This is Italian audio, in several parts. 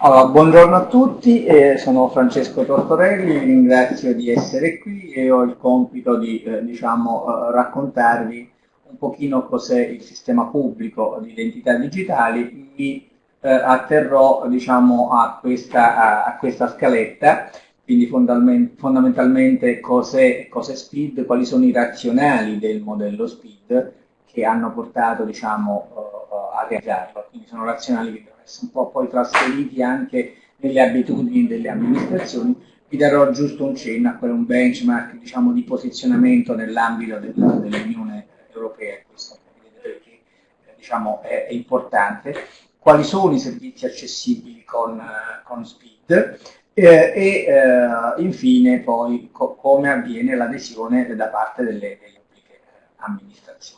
Allora, buongiorno a tutti, eh, sono Francesco Tortorelli, vi ringrazio di essere qui e ho il compito di eh, diciamo, eh, raccontarvi un pochino cos'è il sistema pubblico di identità digitali. Mi eh, atterrò diciamo, a, questa, a, a, questa, scaletta, quindi fondamentalmente cos'è, cos SPID, quali sono i razionali del modello SPID che hanno portato diciamo, eh, realizzarlo, quindi sono razionali che un po' poi trasferiti anche nelle abitudini delle amministrazioni, vi darò giusto un cenno a quello, un benchmark diciamo, di posizionamento nell'ambito dell'Unione Europea, questo perché eh, diciamo, è, è, importante, quali sono i servizi accessibili con, con SPID eh, e eh, infine poi co come avviene l'adesione da parte delle, delle pubbliche amministrazioni.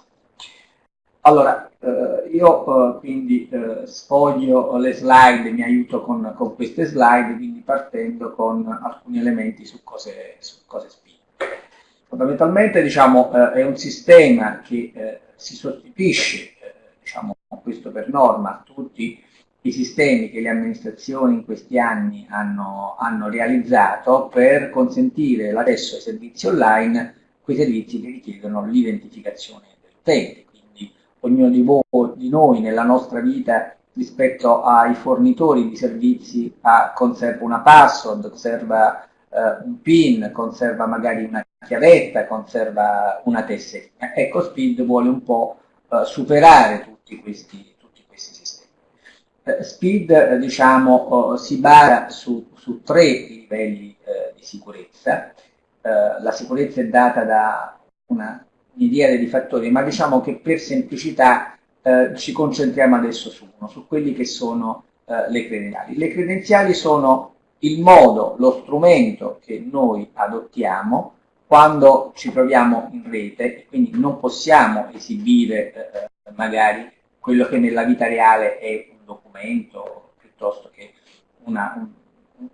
Allora, eh, io eh, quindi eh, sfoglio le slide, mi aiuto con, con, queste slide, quindi partendo con alcuni elementi su cose, su cose spinte. Fondamentalmente diciamo, è un sistema che si sostituisce, diciamo, questo per norma, tutti i sistemi che le amministrazioni in questi anni hanno, hanno realizzato per consentire l'accesso ai servizi online, quei servizi che richiedono l'identificazione dell'utente ognuno di, voi, di noi nella nostra vita rispetto ai fornitori di servizi ha, conserva una password, conserva eh, un PIN, conserva magari una chiavetta, conserva una tessera. Ecco, Speed vuole un po' eh, superare tutti questi, tutti questi sistemi. Eh, Speed, eh, diciamo, oh, si basa su, su tre livelli eh, di sicurezza. Eh, la sicurezza è data da una miriade di fattori, ma diciamo che per semplicità eh, ci concentriamo adesso su uno, su quelli che sono eh, le credenziali. Le credenziali sono il modo, lo strumento che noi adottiamo quando ci troviamo in rete quindi non possiamo esibire eh, magari quello che nella vita reale è un documento piuttosto che una, un,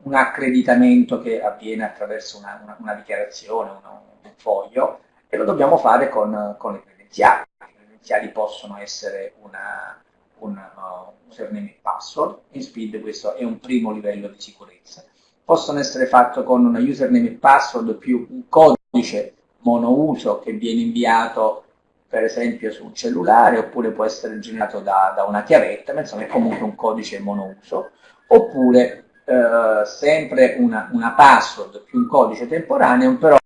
un, accreditamento che avviene attraverso una, una, una dichiarazione, una, un foglio, e lo dobbiamo fare con, con le credenziali. Le credenziali possono essere una, un uh, username e password, in Speed questo è un primo livello di sicurezza. Possono essere fatte con una username e password più un codice monouso che viene inviato per esempio su un cellulare oppure può essere generato da, da una chiavetta, ma insomma è comunque un codice monouso, oppure eh, sempre una, una password più un codice temporaneo, però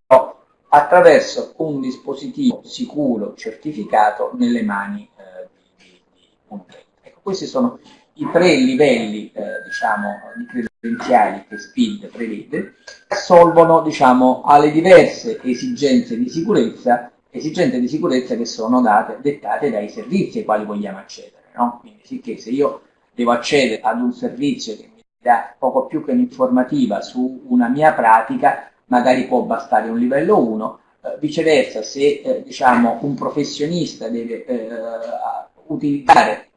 attraverso un dispositivo sicuro, certificato, nelle mani eh, di, di, un utente. Ecco, questi sono i tre livelli eh, diciamo, di credenziali che SPID prevede, che assolvono diciamo, alle diverse esigenze di sicurezza, esigenze di sicurezza che sono date, dettate dai servizi ai quali vogliamo accedere. No? Quindi sì che se io devo accedere ad un servizio che mi dà poco più che un'informativa su una mia pratica, magari può bastare un livello 1, eh, viceversa se eh, diciamo, un professionista deve eh, utilizzare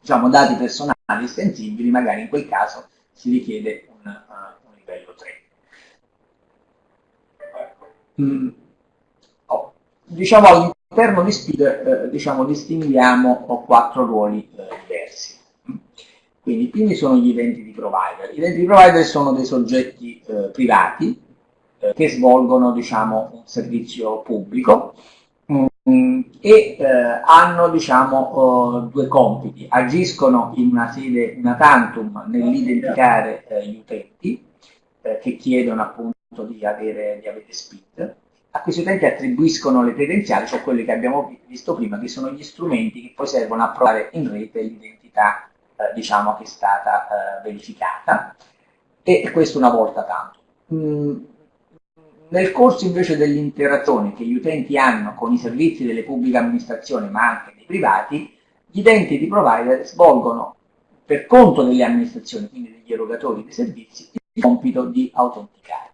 diciamo, dati personali estensibili, magari in quel caso si richiede un, uh, un livello 3. Mm. Oh. Diciamo all'interno di SPID eh, diciamo, distinguiamo quattro ruoli eh, diversi. Quindi i primi sono gli eventi di provider. Gli eventi di provider sono dei soggetti privati che svolgono diciamo, un servizio pubblico mm, e eh, hanno diciamo, oh, due compiti, agiscono in una sede una tantum nell'identificare eh, gli utenti eh, che chiedono appunto di avere, di avere SPID, a questi utenti attribuiscono le credenziali, cioè quelle che abbiamo visto prima, che sono gli strumenti che poi servono a provare in rete l'identità eh, diciamo, che è stata eh, verificata. E questo una volta tanto. Mm, nel corso invece dell'interazione che gli utenti hanno con i servizi delle pubbliche amministrazioni, ma anche dei privati, gli utenti di provider svolgono per conto delle amministrazioni, quindi degli erogatori dei servizi, il compito di autenticare.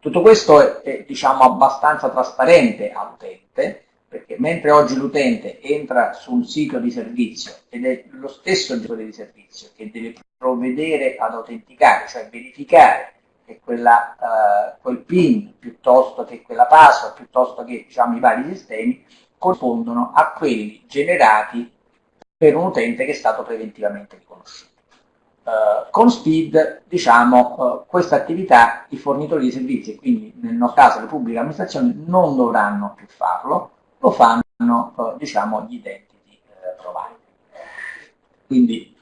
Tutto questo è, è diciamo, abbastanza trasparente all'utente, perché mentre oggi l'utente entra su un sito di servizio ed è lo stesso gestore di servizio che deve provvedere ad autenticare, cioè verificare che quella, uh, quel PIN piuttosto che quella password, piuttosto che diciamo, i vari sistemi, corrispondono a quelli generati per un utente che è stato preventivamente riconosciuto. Uh, con Speed, diciamo, uh, questa attività i fornitori di servizi, e quindi nel nostro caso le pubbliche amministrazioni, non dovranno più farlo, lo fanno, uh, diciamo, gli identity provider. Quindi,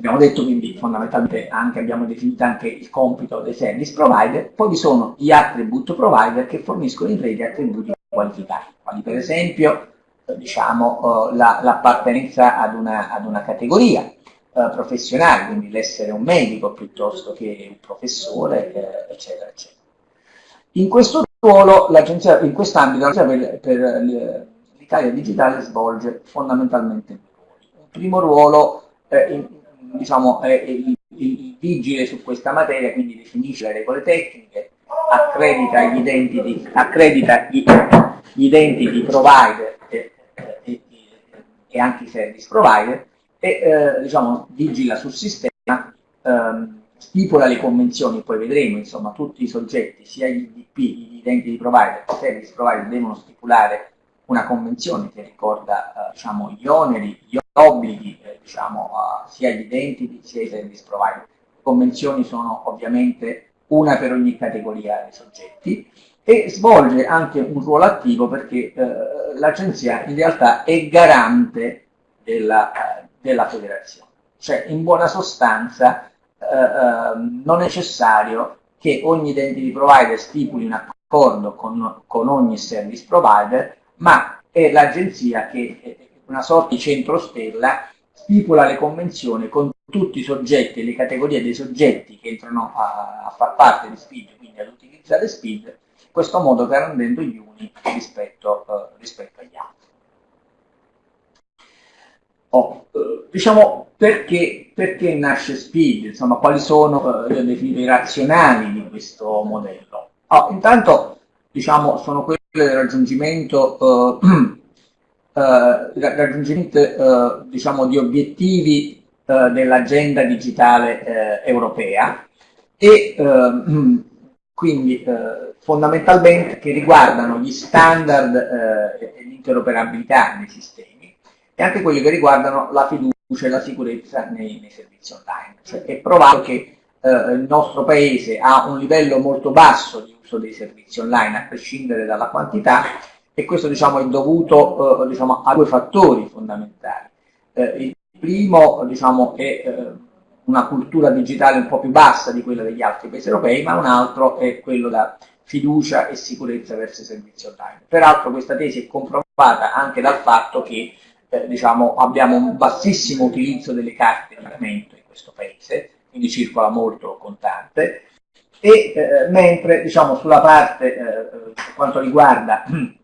abbiamo detto, quindi fondamentalmente anche, abbiamo definito anche il compito dei service provider, poi vi sono gli attribute provider che forniscono in rete attributi qualificati, quali per esempio, diciamo, l'appartenenza ad una, ad una categoria, eh, professionali, quindi l'essere un medico piuttosto che un professore, eh, eccetera, eccetera. In questo ruolo, in quest'ambito, l'agenzia per, per l'Italia Digitale svolge fondamentalmente. Un primo ruolo, eh, in, diciamo, è il, il vigile su questa materia, quindi definisce le regole tecniche, accredita gli identity, accredita gli, gli identity provider e, e, e anche i service provider e eh, diciamo, vigila sul sistema, ehm, stipula le convenzioni, poi vedremo, insomma, tutti i soggetti, sia gli IDP, gli identity provider, che i service provider devono stipulare una convenzione che ricorda eh, diciamo, gli oneri, gli obblighi, eh, diciamo, sia gli identity sia i service provider. Le convenzioni sono ovviamente una per ogni categoria di soggetti e svolge anche un ruolo attivo perché eh, l'agenzia in realtà è garante della, della federazione. Cioè, in buona sostanza, eh, eh, non è necessario che ogni identity provider stipuli un accordo con, con ogni service provider, ma è l'agenzia che, è una sorta di centro stella, stipula le convenzioni con tutti i soggetti e le categorie dei soggetti che entrano a, a far parte di SPID, quindi ad utilizzare SPID, in questo modo garantendo gli uni rispetto, uh, rispetto agli altri. Oh, eh, diciamo perché, perché, nasce Speed, insomma quali sono eh, i razionali di questo modello. Oh, intanto diciamo sono quelle del raggiungimento, eh, eh, raggiungimento eh, diciamo, di obiettivi eh, dell'agenda digitale europea e quindi fondamentalmente che riguardano gli standard e l'interoperabilità dei sistemi e anche quelli che riguardano la fiducia e la sicurezza nei, nei servizi online. Cioè è provato che eh, il nostro paese ha un livello molto basso di uso dei servizi online, a prescindere dalla quantità, e questo diciamo, è dovuto eh, diciamo, a due fattori fondamentali. Eh, il primo diciamo, è eh, una cultura digitale un po' più bassa di quella degli altri paesi europei, ma un altro è quello da fiducia e sicurezza verso i servizi online. Peraltro questa tesi è comprovata anche dal fatto che eh, diciamo, abbiamo un bassissimo utilizzo delle carte di pagamento in questo paese, quindi circola molto contante, e eh, mentre diciamo, sulla parte eh, per quanto riguarda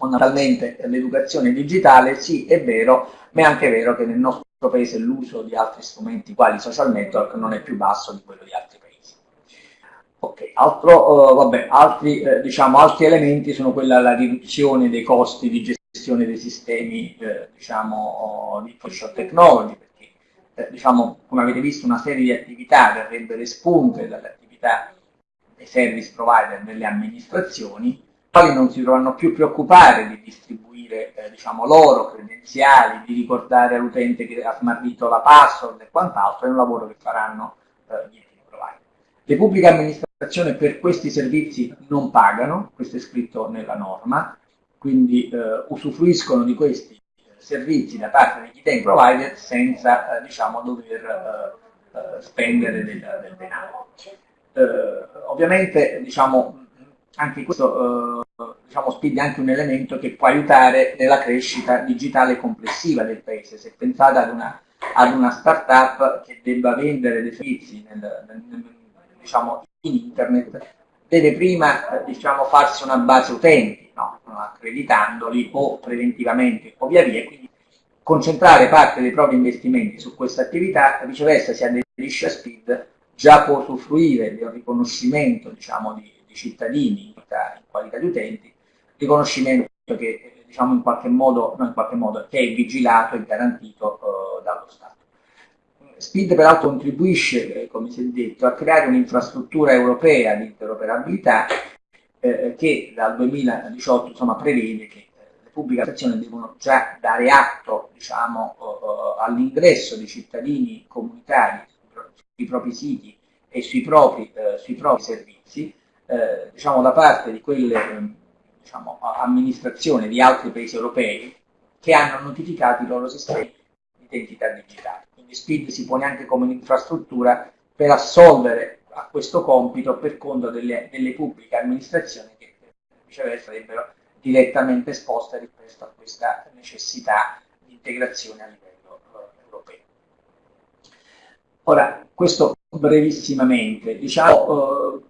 fondamentalmente l'educazione digitale, sì è vero, ma è anche vero che nel nostro paese l'uso di altri strumenti quali social network non è più basso di quello di altri paesi. Ok, altro, uh, vabbè, altri, eh, diciamo, altri elementi sono quella la riduzione dei costi di gestione dei sistemi eh, diciamo, di information technology, perché eh, diciamo, come avete visto una serie di attività verrebbero espunte dalle attività dei service provider delle amministrazioni, quali non si dovranno più preoccupare di distribuire eh, diciamo, loro credenziali, di ricordare all'utente che ha smarrito la password e quant'altro, è un lavoro che faranno eh, gli enti provider. Le pubbliche amministrazioni per questi servizi non pagano, questo è scritto nella norma, quindi eh, usufruiscono di questi eh, servizi da parte degli utenti provider senza eh, diciamo, dover eh, spendere del, del denaro. ovviamente diciamo, anche questo diciamo, spinge anche un elemento che può aiutare nella crescita digitale complessiva del paese. Se pensate ad una, ad una start-up che debba vendere dei servizi nel, nel, nel, diciamo, in internet, deve prima diciamo, farsi una base utenti, no? accreditandoli o preventivamente o via via, quindi concentrare parte dei propri investimenti su questa attività, viceversa si aderisce a SPID, già può usufruire del riconoscimento diciamo, di, di, cittadini in qualità, in qualità, di utenti, riconoscimento che diciamo, in qualche modo, no, in qualche modo che è vigilato e garantito uh, dallo Stato. SPID peraltro contribuisce, eh, come si è detto, a creare un'infrastruttura europea di interoperabilità eh, che dal 2018 insomma, prevede che eh, le pubbliche amministrazioni devono già dare atto diciamo, uh, all'ingresso di cittadini comunitari sui propri siti e sui propri, eh, sui propri servizi, eh, diciamo da parte di quelle diciamo, amministrazioni di altri paesi europei che hanno notificato i loro sistemi di identità digitale. Quindi SPID si pone anche come un'infrastruttura per assolvere a questo compito per conto delle, delle pubbliche amministrazioni che viceversa sarebbero direttamente esposte rispetto a questa necessità di integrazione a livello uh, europeo. Ora, questo brevissimamente, diciamo, uh,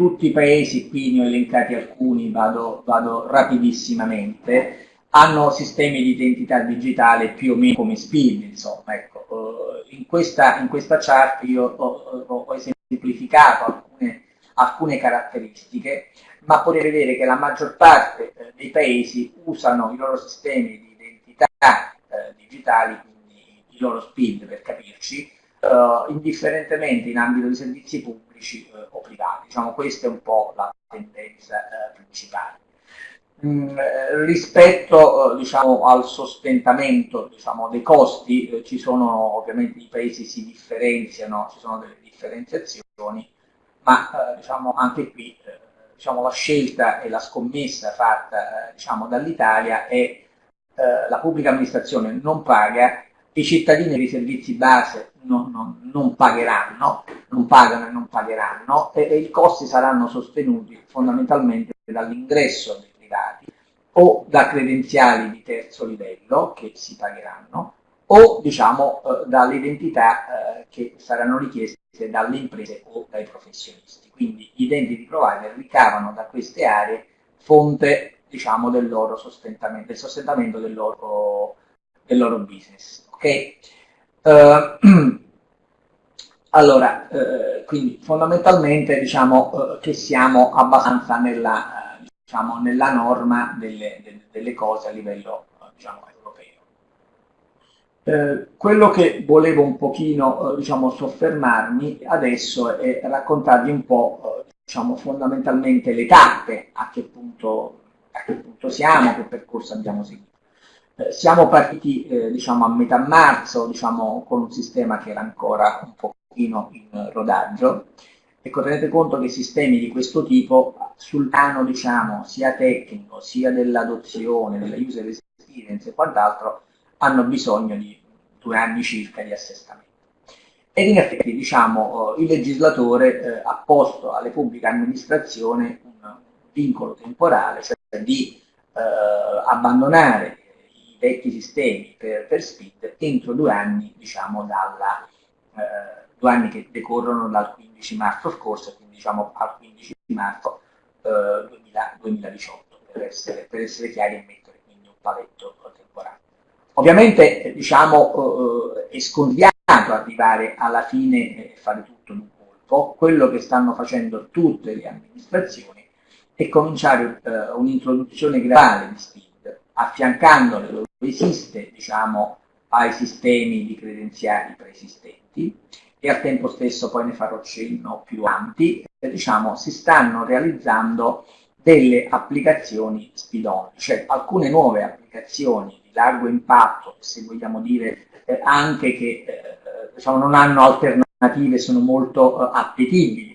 tutti i paesi, qui ne ho elencati alcuni, vado, vado rapidissimamente, hanno sistemi di identità digitale più o meno come SPID, insomma, ecco. Uh, in, questa, in, questa, chart io ho, ho, esemplificato alcune, alcune, caratteristiche, ma potete vedere che la maggior parte eh, dei paesi usano i loro sistemi di identità eh, digitali, quindi i loro SPID per capirci, uh, indifferentemente in ambito di servizi pubblici uh, o privati. Diciamo, questa è un po' la tendenza uh, principale. Mm, rispetto diciamo, al sostentamento diciamo, dei costi, ci sono ovviamente i paesi si differenziano, ci sono delle differenziazioni, ma diciamo, anche qui diciamo, la scelta e la scommessa fatta diciamo, dall'Italia è la pubblica amministrazione non paga i cittadini dei servizi base non, non, non, pagheranno, non pagano e non pagheranno e, e, i costi saranno sostenuti fondamentalmente dall'ingresso dei privati o da credenziali di terzo livello che si pagheranno o diciamo eh, dalle identità eh, che saranno richieste dalle imprese o dai professionisti. Quindi gli identity provider ricavano da queste aree fonte diciamo, del loro sostentamento, del sostentamento del loro, del loro business. Okay? Uh, allora, uh, quindi fondamentalmente diciamo uh, che siamo abbastanza nella, diciamo, nella norma delle, delle, delle, cose a livello diciamo, europeo. quello che volevo un pochino diciamo, soffermarmi adesso è raccontarvi un po' diciamo, fondamentalmente le tappe, a che punto, a che punto siamo, che percorso abbiamo seguito. Eh, siamo partiti eh, diciamo, a metà marzo diciamo, con un sistema che era ancora un pochino in rodaggio. Ecco, tenete conto che sistemi di questo tipo sul piano diciamo, sia tecnico, sia dell'adozione, della user experience e quant'altro, hanno bisogno di due anni circa di assestamento. Ed in effetti diciamo, il legislatore eh, ha posto alle pubbliche amministrazioni un vincolo temporale, cioè di eh, abbandonare vecchi sistemi per, per SPID entro due anni, diciamo, dalla, eh, due anni che decorrono dal 15 marzo scorso, quindi diciamo al 15 marzo eh, 2000, 2018, per essere, per essere, chiari e mettere quindi un paletto temporale. Ovviamente diciamo, eh, è scondiato arrivare alla fine e fare tutto in un colpo, quello che stanno facendo tutte le amministrazioni è cominciare eh, un'introduzione graduale di SPID dove esiste diciamo, ai sistemi di credenziali preesistenti e al tempo stesso poi ne farò cenno più avanti, diciamo, si stanno realizzando delle applicazioni speed-on, cioè alcune nuove applicazioni di largo impatto, se vogliamo dire eh, anche che eh, diciamo, non hanno alternative, sono molto eh, appetibili,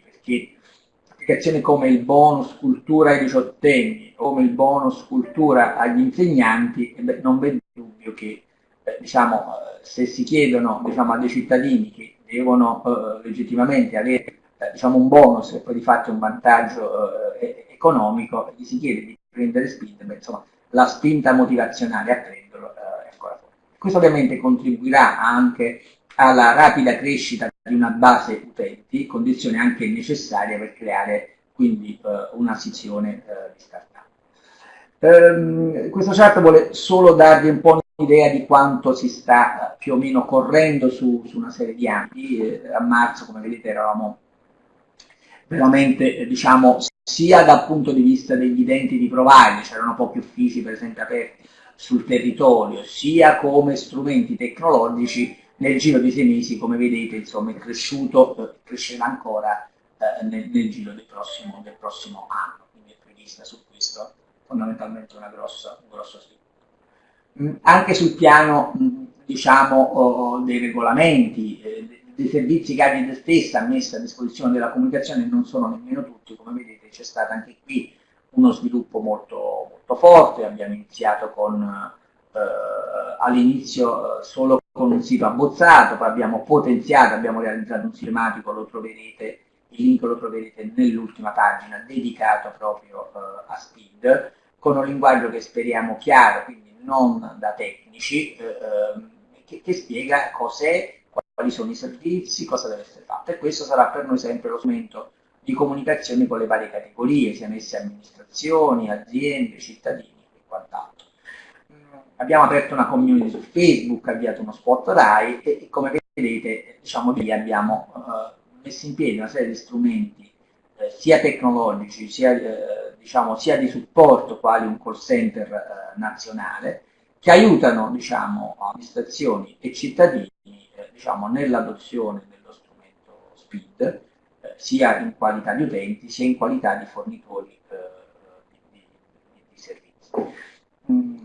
applicazioni come il bonus cultura ai diciottenni, come il bonus cultura agli insegnanti, eh beh, non vedo dubbio che eh, diciamo, eh, se si chiedono diciamo, a dei cittadini che devono eh, legittimamente avere eh, diciamo, un bonus e poi di fatto un vantaggio eh, economico, gli si chiede di prendere spinta, beh, insomma, la spinta motivazionale a prenderlo è ancora fuori. Questo ovviamente contribuirà anche alla rapida crescita di una base utenti, condizione anche necessaria per creare quindi eh, una sezione eh, di startup. Ehm, questo chart vuole solo darvi un po' un'idea di quanto si sta eh, più o meno correndo su, su una serie di anni. Eh, a marzo, come vedete, eravamo veramente, eh, diciamo, sia dal punto di vista degli identity provider, c'erano pochi uffici per esempio aperti sul territorio, sia come strumenti tecnologici, nel giro di sei mesi, come vedete, insomma, è cresciuto, crescerà ancora eh, nel, nel, giro del prossimo, del prossimo, anno, quindi è prevista su questo fondamentalmente una grossa, un grosso sviluppo. Mm, anche sul piano, mm, diciamo, oh, dei regolamenti, eh, dei servizi che Agid stessa ha messo a disposizione della comunicazione non sono nemmeno tutti, come vedete c'è stato anche qui uno sviluppo molto, molto forte, abbiamo iniziato con eh, all'inizio eh, solo con un sito abbozzato, poi abbiamo potenziato, abbiamo realizzato un sito tematico, lo troverete, il link lo troverete nell'ultima pagina, dedicato proprio eh, a Speed, con un linguaggio che speriamo chiaro, quindi non da tecnici, eh, ehm, che, che spiega cos'è, quali sono i servizi, cosa deve essere fatto. E questo sarà per noi sempre lo strumento di comunicazione con le varie categorie, siano esse amministrazioni, aziende, cittadini e quant'altro. Abbiamo aperto una community su Facebook, avviato uno spot RAI e, e come vedete diciamo, lì abbiamo uh, messo in piedi una serie di strumenti eh, sia tecnologici sia, eh, diciamo, sia, di supporto quali un call center eh, nazionale che aiutano diciamo, amministrazioni e cittadini eh, diciamo, nell'adozione dello strumento SPID sia in qualità di utenti sia in qualità di fornitori eh, di, di, di, servizi. Mm.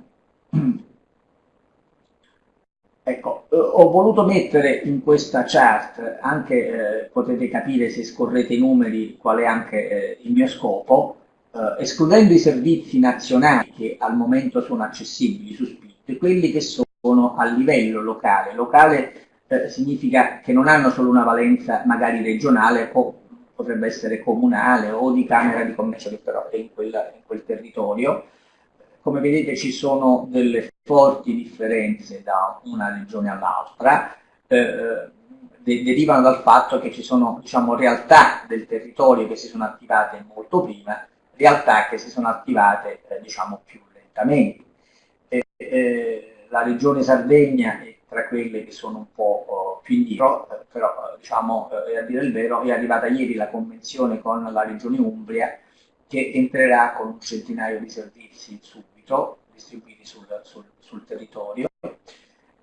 Ecco, eh, ho voluto mettere in questa chart, anche eh, potete capire se scorrete i numeri qual è anche eh, il mio scopo, eh, escludendo i servizi nazionali che al momento sono accessibili su Split, quelli che sono a livello locale. Locale eh, significa che non hanno solo una valenza magari regionale o potrebbe essere comunale o di Camera di Commercio che però è in, quella, in quel territorio. Come vedete ci sono delle forti differenze da una regione all'altra, eh, de derivano dal fatto che ci sono diciamo, realtà del territorio che si sono attivate molto prima, realtà che si sono attivate eh, diciamo, più lentamente. Eh, la regione Sardegna è tra quelle che sono un po' oh, più indietro, eh, però eh, diciamo, eh, a dire il vero, è arrivata ieri la convenzione con la regione Umbria che entrerà con un centinaio di servizi subito, distribuiti sul, sul, sul territorio.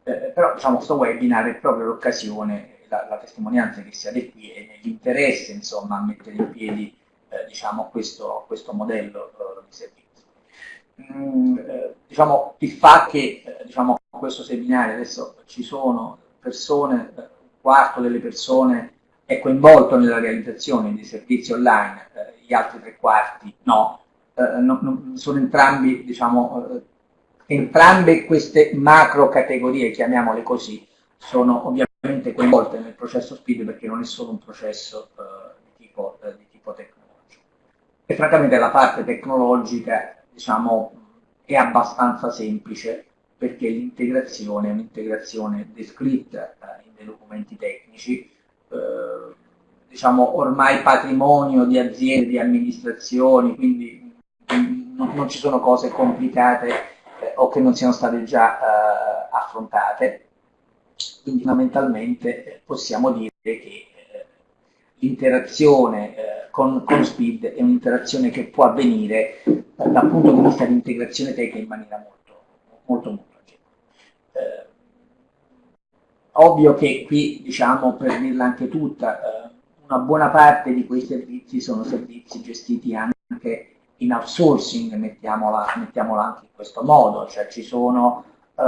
Eh, però diciamo, questo webinar è proprio l'occasione, la, la, testimonianza che siate qui e nell'interesse insomma, a mettere in piedi eh, diciamo, questo, questo, modello eh, di servizio. Mm, diciamo, il fatto che diciamo, questo seminario adesso ci sono persone, un quarto delle persone è coinvolto nella realizzazione di servizi online, eh, gli altri tre quarti no. Eh, no, no sono entrambi, diciamo, eh, entrambe queste macro categorie, chiamiamole così, sono ovviamente coinvolte nel processo SPID perché non è solo un processo eh, di tipo, eh, di, tipo, tecnologico. E francamente la parte tecnologica, diciamo, è abbastanza semplice perché l'integrazione è un'integrazione descritta dei documenti tecnici, diciamo ormai patrimonio di aziende, di amministrazioni, quindi non, non ci sono cose complicate eh, o che non siano state già eh, affrontate. Quindi fondamentalmente eh, possiamo dire che eh, l'interazione con, con, Speed è un'interazione che può avvenire dal punto di vista di integrazione tecnica in maniera molto molto molto eh, ovvio che qui, diciamo, per dirla anche tutta, eh, una buona parte di quei servizi sono servizi gestiti anche in outsourcing, mettiamola, mettiamola anche in questo modo, cioè ci sono eh,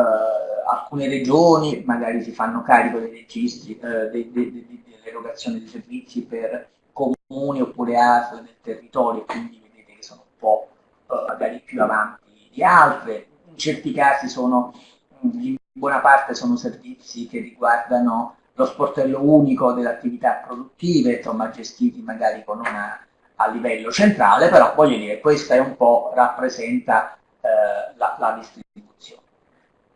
alcune regioni, magari si fanno carico dei registri, eh, de, de, de, dell'erogazione di servizi per comuni oppure ASL del territorio, quindi vedete che sono un po' eh, magari più avanti di altre, certi casi sono, in buona parte sono servizi che riguardano lo sportello unico delle attività produttive, insomma gestiti magari con una, a livello centrale, però voglio dire, questa è un po' rappresenta eh, la, la, distribuzione.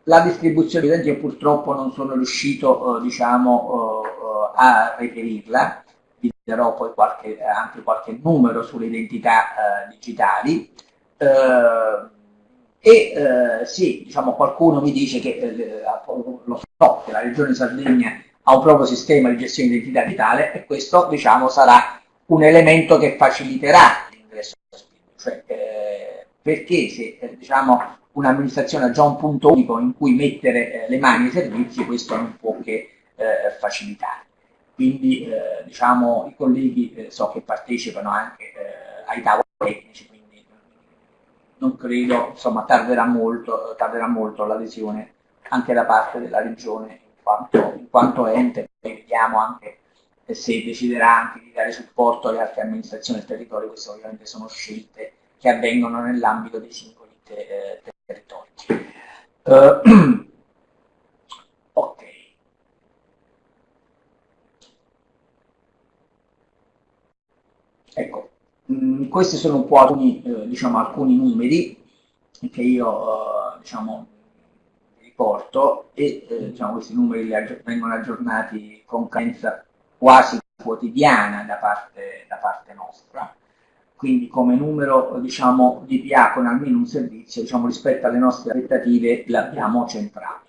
La distribuzione, evidente, io purtroppo non sono riuscito, eh, diciamo, eh, a reperirla, vi darò poi qualche, anche qualche numero sulle identità eh, digitali. Eh, e eh, sì, diciamo, qualcuno mi dice che lo so che la regione Sardegna ha un proprio sistema di gestione di identità vitale e questo diciamo, sarà un elemento che faciliterà l'ingresso a Spinto. Cioè, eh, perché se eh, diciamo, un'amministrazione ha già un punto unico in cui mettere eh, le mani ai servizi, questo non può che eh, facilitare. Quindi diciamo, i colleghi so che partecipano anche ai tavoli tecnici, non credo, insomma, tarderà molto, tarderà molto l'adesione anche da parte della regione in quanto, in quanto ente, poi vediamo vediamo anche se deciderà anche di dare supporto alle altre amministrazioni del territorio, queste ovviamente sono scelte che avvengono nell'ambito dei singoli te eh, territori. Uh, ok. Ecco, mh, mm, questi sono un po' alcuni, eh, diciamo, alcuni numeri che io eh, diciamo, riporto e eh, diciamo, questi numeri vengono aggiornati con cadenza quasi quotidiana da parte, da parte nostra quindi come numero diciamo, di con almeno un servizio diciamo, rispetto alle nostre aspettative l'abbiamo centrato.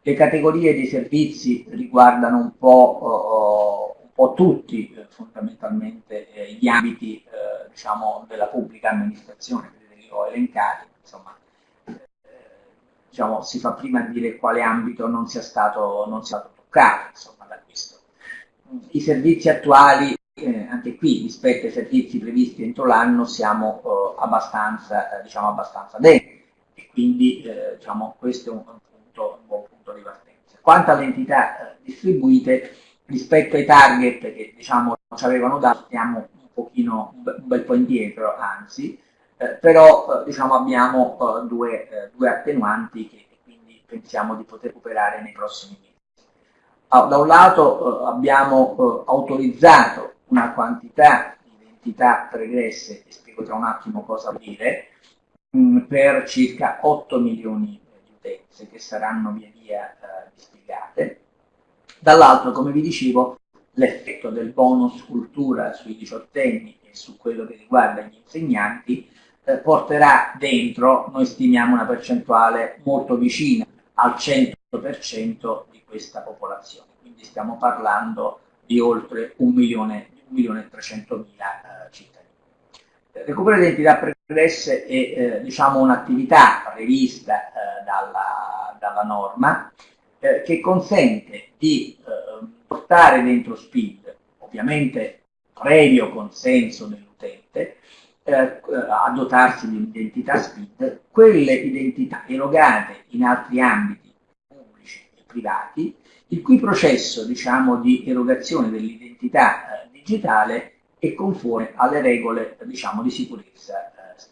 Le categorie di servizi riguardano un po', uh, un po tutti eh, fondamentalmente eh, gli ambiti eh, diciamo, della pubblica amministrazione, che ho elencati, insomma, eh, diciamo, si fa prima dire quale ambito non sia stato, non sia stato toccato insomma. I servizi attuali eh, anche qui rispetto ai servizi previsti entro l'anno siamo eh, abbastanza, eh, diciamo abbastanza dentro e quindi eh, diciamo, questo è un, un, punto, un, buon punto di partenza. Quanto alle entità eh, distribuite, rispetto ai target che diciamo, ci avevano dato, stiamo un pochino, un bel po' indietro, anzi, eh, però diciamo, abbiamo due, due attenuanti che quindi pensiamo di poter recuperare nei prossimi mesi. Ah, da un lato abbiamo autorizzato una quantità di identità pregresse, e spiego tra un attimo cosa vuol dire, mh, per circa 8 milioni di utenze che saranno via via eh, dispiegate. Dall'altro, come vi dicevo, l'effetto del bonus cultura sui diciottenni e su quello che riguarda gli insegnanti eh, porterà dentro, noi stimiamo una percentuale molto vicina al 100% di questa popolazione, quindi stiamo parlando di oltre un milione 1.300.000 eh, cittadini. Il recupero di identità pregresse è eh, diciamo, un'attività prevista eh, dalla, dalla, norma eh, che consente di eh, portare dentro SPID, ovviamente previo consenso dell'utente, eh, a dotarsi di un'identità SPID, quelle identità erogate in altri ambiti e privati, il cui processo diciamo, di erogazione dell'identità digitale e conforme alle regole diciamo, di sicurezza eh,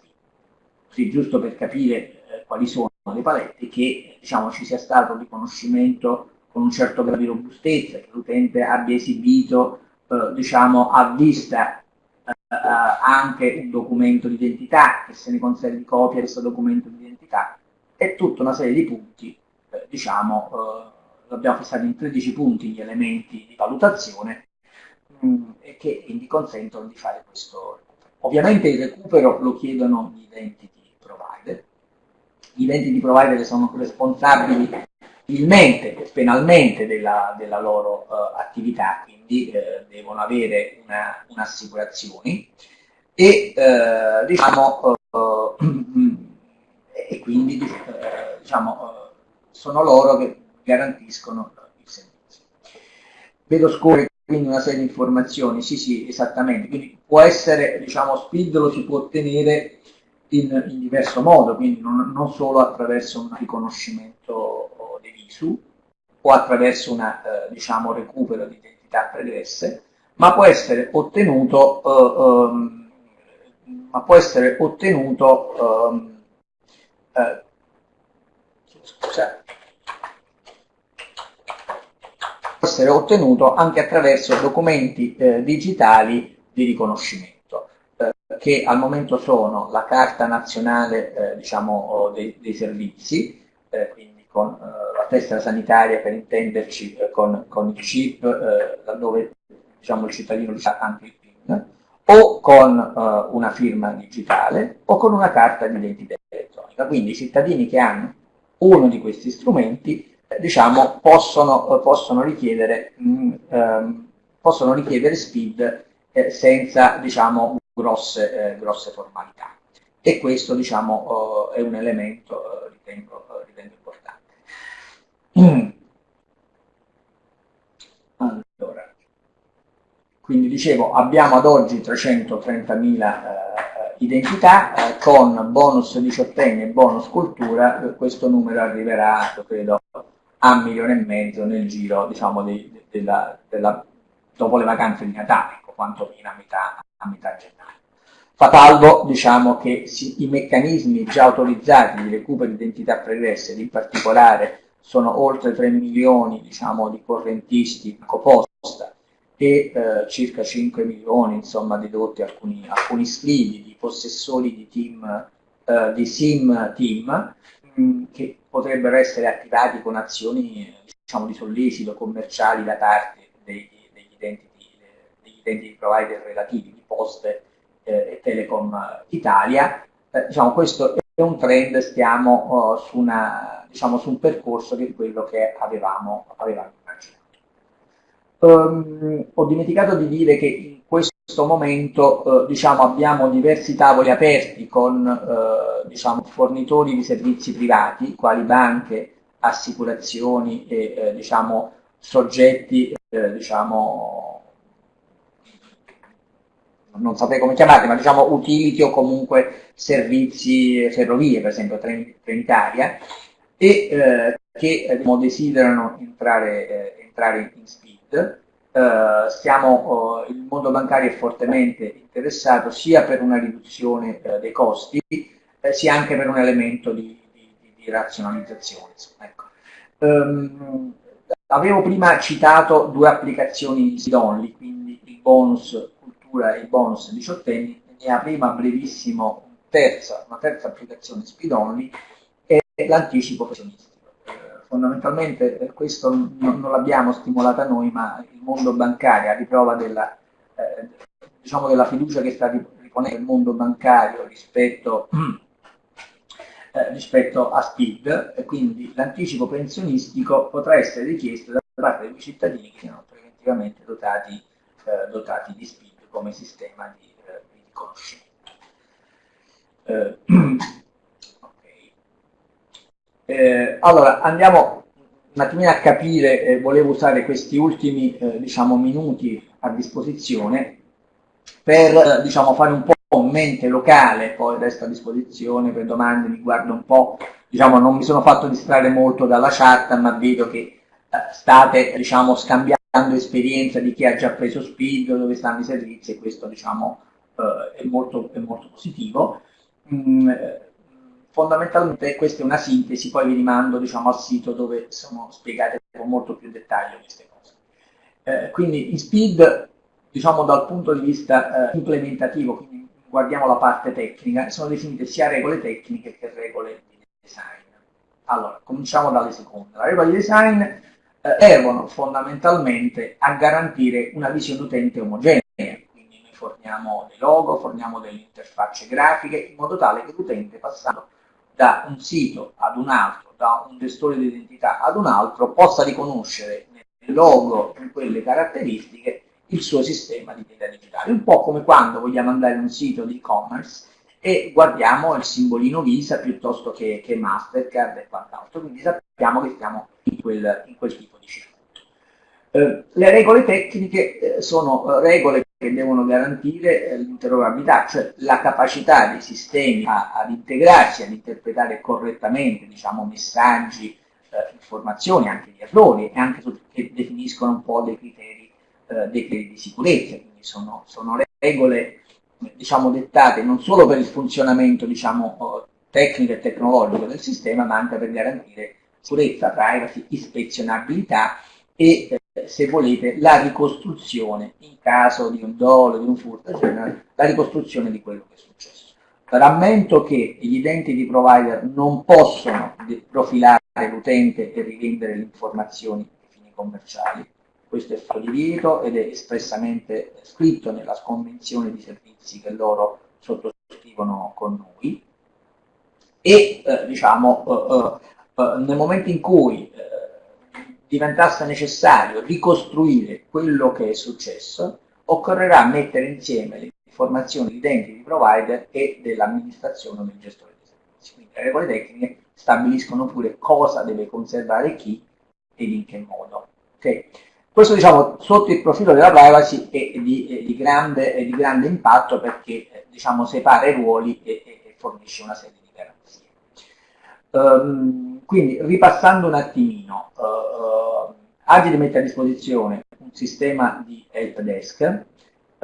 Sì, giusto per capire eh, quali sono le palette, che diciamo, ci sia stato un riconoscimento con un certo grado di robustezza, che l'utente abbia esibito eh, diciamo, a vista eh, anche un documento di identità, che se ne conservi copia di questo documento di identità, e tutta una serie di punti, eh, diciamo, eh, abbiamo fissato in 13 punti gli elementi di valutazione, mh, che quindi consentono di fare questo recupero. Ovviamente il recupero lo chiedono gli identity provider, gli identity provider sono responsabili civilmente e penalmente della, della loro uh, attività, quindi uh, devono avere un'assicurazione una e uh, diciamo e quindi diciamo sono loro che garantiscono il servizio. Vedo scorrere quindi una serie di informazioni, sì sì, esattamente, quindi può essere, diciamo, SPID lo si può ottenere in, in diverso modo, quindi non, non, solo attraverso un riconoscimento dei visu o attraverso un eh, diciamo, recupero di identità pregresse, ma può essere ottenuto, eh, um, può essere ottenuto um, eh, scusate, essere ottenuto anche attraverso documenti eh, digitali di riconoscimento, eh, che al momento sono la Carta Nazionale eh, diciamo, dei, dei, Servizi, eh, quindi con eh, la testa sanitaria per intenderci eh, con, con, il chip, laddove diciamo, il cittadino ha anche il PIN, o con una firma digitale o con una carta di identità elettronica. Quindi i cittadini che hanno uno di questi strumenti diciamo, possono, possono, richiedere, mh, mm, ehm, possono richiedere SPID eh, senza diciamo, grosse, eh, grosse, formalità. E questo diciamo, eh, è un elemento, eh, ritengo, eh, ritengo importante. Mm. Allora, quindi dicevo, abbiamo ad oggi 330.000 eh, identità, con bonus diciottenni e bonus cultura, questo numero arriverà, credo, a un milione e mezzo nel giro diciamo, di, della, della, dopo le vacanze di Natale, ecco, quantomeno a metà, a metà gennaio. Fa salvo diciamo, che si, i meccanismi già autorizzati di recupero di identità pregresse, in particolare sono oltre 3 milioni diciamo, di correntisti a coposta e eh, circa 5 milioni insomma, dedotti alcuni, alcuni di possessori di, team, eh, di SIM team mh, mm, che potrebbero essere attivati con azioni diciamo, di sollecito commerciali da parte degli, degli, identity, degli identity provider relativi di Poste eh, e Telecom Italia. Eh, diciamo, questo è un trend, stiamo oh, su, una, diciamo, su, un percorso che è quello che avevamo, avevamo immaginato. Um, ho dimenticato di dire che in questo momento eh, diciamo, abbiamo diversi tavoli aperti con eh, diciamo, fornitori di servizi privati, quali banche, assicurazioni e eh, diciamo, soggetti eh, diciamo, non saprei come chiamarli, ma diciamo utility o comunque servizi ferrovie, per esempio Trenitalia, e eh, che eh, diciamo, desiderano entrare, entrare, in speed. Eh, stiamo, oh, il mondo bancario è fortemente interessato sia per una riduzione eh, dei costi, sia anche per un elemento di, di, di razionalizzazione. Ecco. Um, avevo prima citato due applicazioni SID-only, quindi il bonus cultura e il bonus diciottenni, ne apriva brevissimo un terza, una terza applicazione speed-only e l'anticipo pensionistico. Eh, fondamentalmente eh, questo non, non l'abbiamo stimolata noi, ma il mondo bancario a riprova della, eh, diciamo della fiducia che sta riponendo il mondo bancario rispetto Eh, rispetto a SPID e quindi l'anticipo pensionistico potrà essere richiesto da parte dei cittadini che siano preventivamente dotati, eh, dotati di SPID come sistema di, eh, di riconoscimento. Eh. Eh, allora andiamo un attimino a capire, volevo usare questi ultimi diciamo, minuti a disposizione per diciamo, fare un po' mente locale, poi resto a disposizione per domande, mi guardo un po', diciamo non mi sono fatto distrarre molto dalla chat, ma vedo che eh, state diciamo scambiando esperienza di chi ha già preso Speed, dove stanno i servizi e questo diciamo eh, è, molto, è, molto, positivo. Mm, eh, fondamentalmente questa è una sintesi, poi vi rimando diciamo, al sito dove sono spiegate con molto più dettaglio queste cose. Eh, quindi in Speed, diciamo dal punto di vista eh, implementativo, quindi guardiamo la parte tecnica, sono definite sia regole tecniche che regole di design. Allora, cominciamo dalle seconde. Le regole di design eh, servono fondamentalmente a garantire una visione utente omogenea, quindi noi forniamo dei logo, forniamo delle interfacce grafiche, in modo tale che l'utente passando da un sito ad un altro, da un gestore di identità ad un altro, possa riconoscere nel logo, in quelle caratteristiche, il suo sistema di identità digitale. Un po' come quando vogliamo andare in un sito di e-commerce e guardiamo il simbolino Visa piuttosto che, che Mastercard e quant'altro, quindi sappiamo che stiamo in quel, in quel tipo di circuito. Eh, le regole tecniche eh, sono eh, regole che devono garantire eh, l'interrogabilità, cioè la capacità dei sistemi a, ad integrarsi, ad interpretare correttamente diciamo, messaggi, eh, informazioni, anche di errori e anche che definiscono un po' dei criteri eh, dei criteri di sicurezza, quindi sono, sono regole diciamo, dettate non solo per il funzionamento diciamo, tecnico e tecnologico del sistema, ma anche per garantire sicurezza, privacy, ispezionabilità e, eh, se volete, la ricostruzione in caso di un dolo, di un furto, eccetera, la ricostruzione di quello che è successo. Rammento che gli identity provider non possono profilare l'utente e rivendere le informazioni ai fini commerciali, questo è fatto divieto ed è espressamente scritto nella convenzione di servizi che loro sottoscrivono con noi e eh, diciamo eh, eh, nel momento in cui eh, diventasse necessario ricostruire quello che è successo occorrerà mettere insieme le informazioni di identity provider e dell'amministrazione o del gestore dei servizi quindi le regole tecniche stabiliscono pure cosa deve conservare chi ed in che modo okay? Questo diciamo sotto il profilo della privacy è di, è di, grande, è di grande, impatto perché eh, diciamo, separa i ruoli e, e, fornisce una serie di garanzie. Um, quindi ripassando un attimino, uh, Agile mette a disposizione un sistema di help desk eh,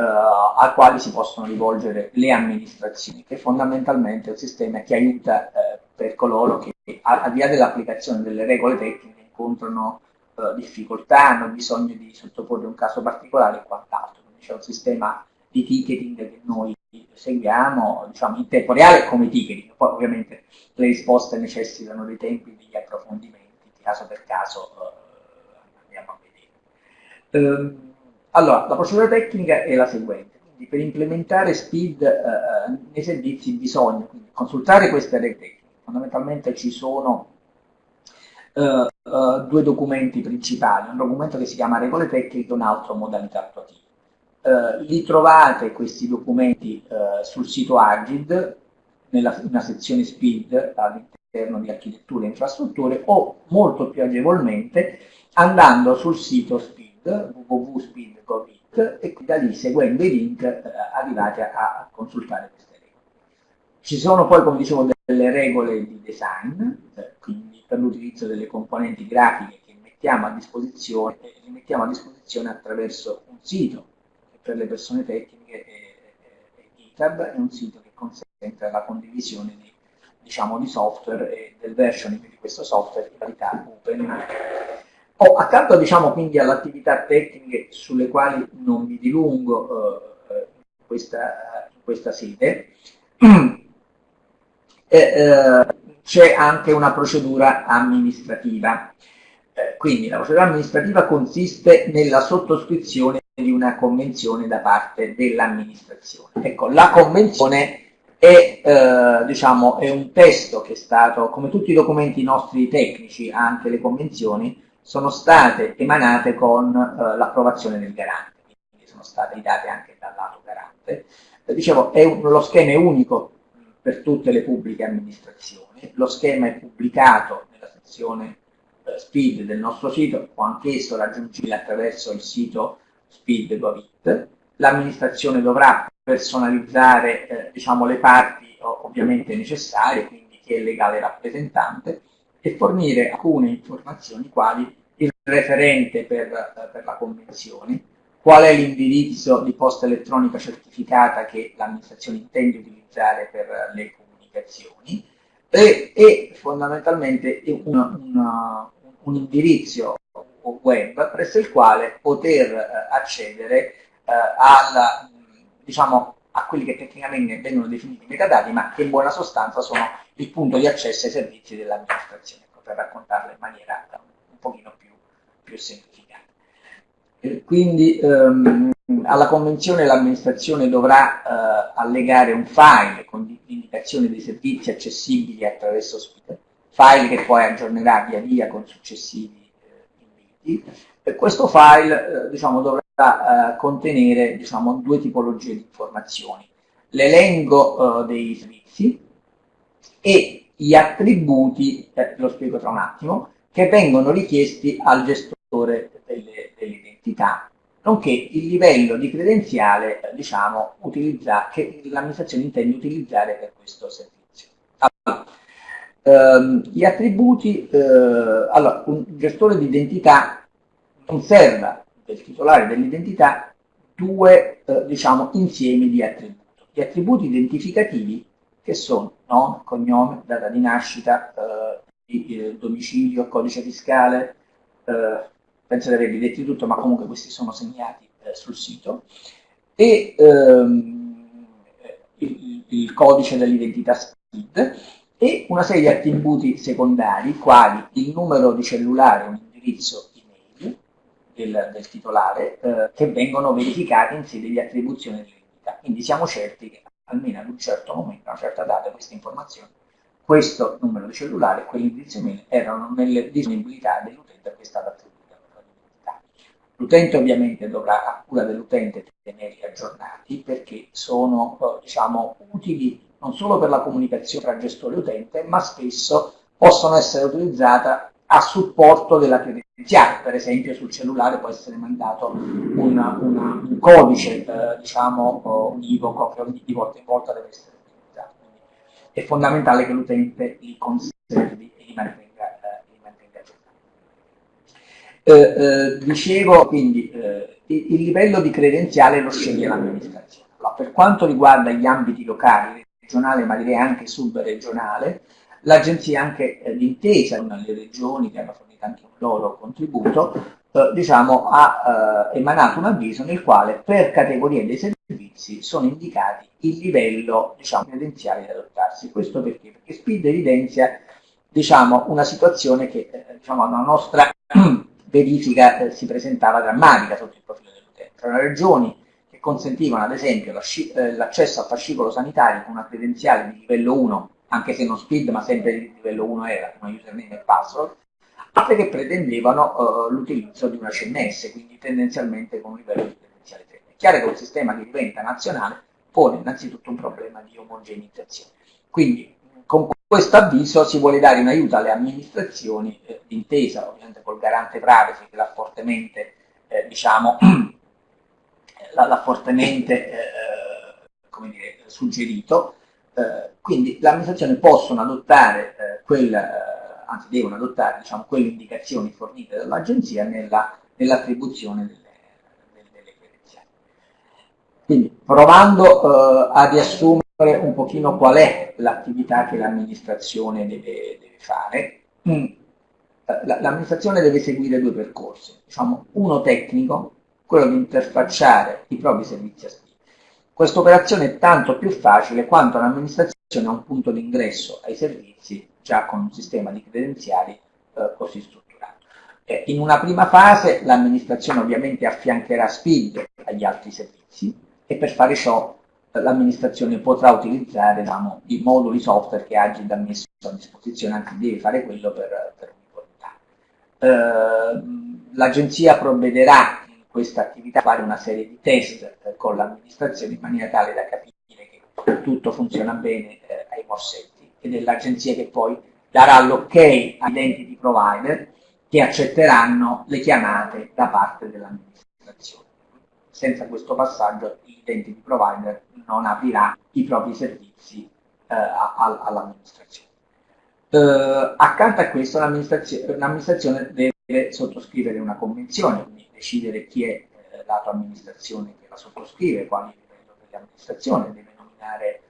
al quale si possono rivolgere le amministrazioni, che fondamentalmente è un sistema che aiuta eh, per coloro che al di là dell'applicazione delle regole tecniche incontrano eh, difficoltà, hanno bisogno di sottoporre un caso particolare e quant'altro. C'è un sistema di ticketing che noi seguiamo diciamo, in tempo reale come ticketing, poi ovviamente le risposte necessitano dei tempi degli approfondimenti, caso per caso eh, andiamo a vedere. Ehm, allora, la procedura tecnica è la seguente, quindi per implementare SPID eh, eh nei servizi bisogna consultare queste regole fondamentalmente ci sono uh, uh, due documenti principali, un documento che si chiama regole tecniche e un altro modalità attuativa. Uh, li trovate questi documenti sul sito Agid, nella, nella sezione SPID all'interno di architettura e infrastrutture o molto più agevolmente andando sul sito SPID, www.speed.it e da lì seguendo i link arrivate a, a consultare queste regole. Ci sono poi, come dicevo, delle regole di design, eh, quindi per l'utilizzo delle componenti grafiche che mettiamo a disposizione, e le mettiamo a disposizione attraverso un sito per le persone tecniche è, è GitHub, è un sito che consente la condivisione di, diciamo, di software e del versioning di questo software in qualità open. Oh, accanto diciamo, quindi all'attività tecniche sulle quali non mi dilungo eh, in, questa, in questa sede, eh, c'è anche una procedura amministrativa. Eh, quindi la procedura amministrativa consiste nella sottoscrizione di una convenzione da parte dell'amministrazione. Ecco, la convenzione è, eh, diciamo, è un testo che è stato, come tutti i documenti nostri tecnici, anche le convenzioni, sono state emanate con eh, l'approvazione del garante, quindi sono state date anche dal lato garante. Eh, dicevo, un, lo schema è unico per tutte le pubbliche amministrazioni. Lo schema è pubblicato nella sezione eh, SPID del nostro sito, o anch'esso raggiungibile attraverso il sito speed.it. L'amministrazione dovrà personalizzare eh, diciamo, le parti ovviamente necessarie, quindi chi è legale rappresentante, e fornire alcune informazioni quali il referente per, eh, per la convenzione, qual è l'indirizzo di posta elettronica certificata che l'amministrazione intende utilizzare per le comunicazioni e, e fondamentalmente una, una, un indirizzo web presso il quale poter eh, accedere eh, alla, diciamo, a quelli che tecnicamente vengono definiti metadati, ma che in buona sostanza sono il punto di accesso ai servizi dell'amministrazione, ecco, per raccontarlo in maniera un pochino più, più semplificata. Quindi ehm, alla convenzione l'amministrazione dovrà eh, allegare un file con l'indicazione dei servizi accessibili attraverso Speed, file che poi aggiornerà via via con successivi questo file eh, diciamo, dovrà eh, contenere diciamo, due tipologie di informazioni, l'elenco eh, dei servizi e gli attributi, lo spiego tra un attimo, che vengono richiesti al gestore delle, delle nonché il livello di credenziale diciamo, utilizza, che l'amministrazione intende utilizzare per questo servizio. Allora, gli attributi, eh, allora, un gestore di identità conserva del titolare dell'identità due eh, diciamo, insiemi di attributi. Gli attributi identificativi che sono nome, cognome, data di nascita, eh, domicilio, codice fiscale, eh, penso di averli detti tutto, ma comunque questi sono segnati eh, sul sito, e ehm, il, il, codice dell'identità SPID e una serie di attributi secondari, quali il numero di cellulare, un indirizzo email del, del titolare, eh, che vengono verificati in sede di attribuzione dell'identità. Quindi siamo certi che almeno ad un certo momento, a una certa data, queste informazioni, questo numero di cellulare e quell'indirizzo email erano nelle disponibilità dell'utente a cui è stata attribuita. L'utente ovviamente dovrà, a cura dell'utente, tenerli aggiornati perché sono eh, diciamo, utili non solo per la comunicazione tra gestore e utente, ma spesso possono essere utilizzate a supporto della credenziale. Per esempio sul cellulare può essere mandato una, una, un codice eh, diciamo, univoco che di volta in volta deve essere utilizzato. Quindi è fondamentale che l'utente li conservi e li mantenga Eh, eh, dicevo quindi eh, il, il, livello di credenziale lo sceglie l'amministrazione. Allora, per quanto riguarda gli ambiti locali, regionale ma direi anche subregionale, l'agenzia anche eh, d'intesa con le regioni che hanno fornito anche un loro contributo, eh, diciamo, ha eh, emanato un avviso nel quale per categorie dei servizi sono indicati il livello diciamo, credenziale da adottarsi. Questo perché? Perché SPID evidenzia diciamo, una situazione che diciamo, alla nostra verifica eh, si presentava drammatica sotto il profilo dell'utente. Tra le regioni consentivano ad esempio eh, l'accesso al fascicolo sanitario con una credenziale di livello 1, anche se non SPID ma sempre di livello 1 era, come username e password, altre che pretendevano uh, l'utilizzo di una CMS, quindi tendenzialmente con un livello di credenziale 3. È chiaro che un sistema che diventa nazionale pone innanzitutto un problema di omogeneizzazione. Quindi con questo avviso si vuole dare un aiuto alle amministrazioni eh, d'intesa ovviamente col garante privacy che l'ha fortemente, eh, diciamo, l'ha fortemente eh, come dire, suggerito, eh, quindi le amministrazioni possono adottare eh, quel, eh, anzi devono adottare diciamo, quelle indicazioni fornite dall'agenzia nell'attribuzione nell delle, delle, credenziali. Quindi provando a riassumere un pochino qual è l'attività che l'amministrazione deve, deve, fare. Mm. L'amministrazione deve seguire due percorsi, diciamo, uno tecnico, quello di interfacciare i propri servizi a SPI. Questa operazione è tanto più facile quanto l'amministrazione ha un punto d'ingresso ai servizi già con un sistema di credenziali eh, così strutturato. Eh, in una prima fase l'amministrazione ovviamente affiancherà SPID agli altri servizi e per fare ciò l'amministrazione potrà utilizzare diciamo, i moduli software che Agid ha messo a disposizione, anzi deve fare quello per, per uniformità. Eh, L'agenzia provvederà questa attività fare una serie di test eh, con l'amministrazione in maniera tale da capire che tutto funziona bene eh, ai morsetti ed è l'agenzia che poi darà l'ok ai identity provider che accetteranno le chiamate da parte dell'amministrazione. Senza questo passaggio l'identity provider non aprirà i propri servizi eh, all'amministrazione. Eh, accanto a questo l'amministrazione deve sottoscrivere una convenzione, quindi decidere chi è eh, lato amministrazione che la sottoscrive, quali livello dell'amministrazione, deve nominare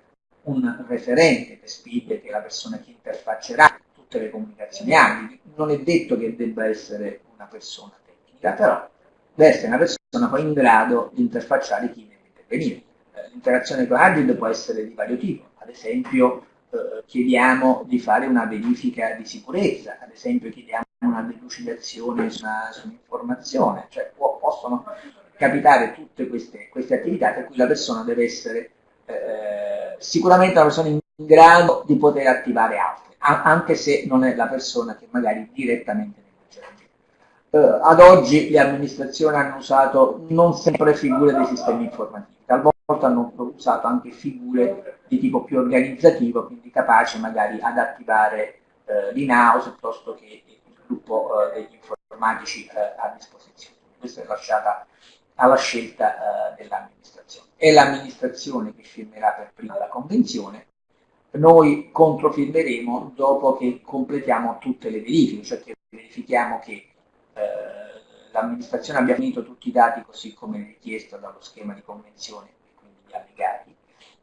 un referente per SPID che è la persona che interfaccerà tutte le comunicazioni. Abili. Non è detto che debba essere una persona tecnica, però deve essere una persona poi in grado di interfacciare chi deve intervenire. L'interazione con Agile può essere di vario tipo, ad esempio eh, chiediamo di fare una verifica di sicurezza, ad esempio chiediamo una delucidazione su, un'informazione, cioè può, possono capitare tutte queste, queste, attività per cui la persona deve essere eh, sicuramente una persona in grado di poter attivare altre, anche se non è la persona che magari direttamente agire. Eh, ad oggi le amministrazioni hanno usato non sempre figure dei sistemi informativi, talvolta volta hanno usato anche figure di tipo più organizzativo, quindi capaci magari ad attivare eh, l'in-house piuttosto che gruppo eh, degli informatici eh, a disposizione. Questa è lasciata alla scelta eh, dell'amministrazione. È l'amministrazione che firmerà per prima la convenzione, noi controfirmeremo dopo che completiamo tutte le verifiche, cioè che verifichiamo che l'amministrazione abbia finito tutti i dati così come richiesto dallo schema di convenzione allegati,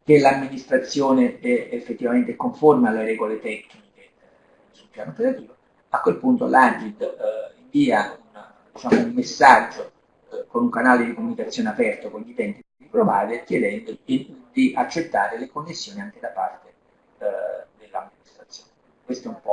che l'amministrazione è effettivamente conforme alle regole tecniche sul piano operativo, a quel punto l'Agid eh, invia una, diciamo, un messaggio eh, con un canale di comunicazione aperto con gli utenti di provider chiedendo di, di accettare le connessioni anche da parte eh, dell'amministrazione. Questo è un po'